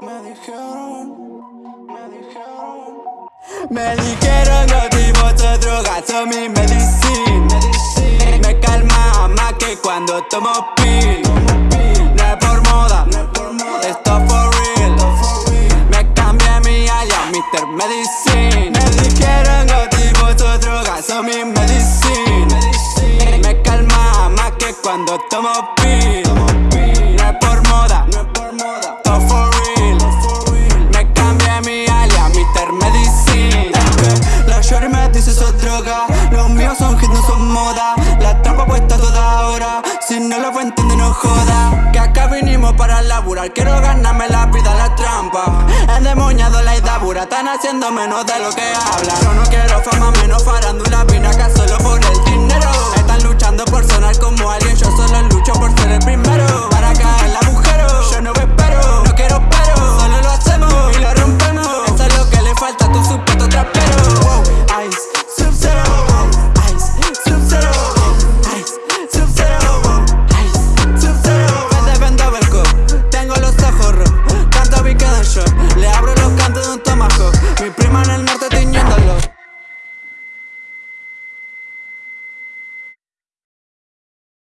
Me dijeron, me dijeron, me dijeron no te vos drogas son mi medicina. Me calma más que cuando tomo pil. No es por moda, esto for real. Me cambia mi alias, Mr. Medicine. Tomo pil No es por moda, esto for real. Me cambié mi alias, Mr. Medicine. La shorty me dice son droga Los míos son hits, no son moda. La trampa puesta toda hora. Si no lo fue entiende no joda. Que acá vinimos para laburar. Quiero ganarme la vida, la trampa. Endemoniado la idabura Están haciendo menos de lo que hablan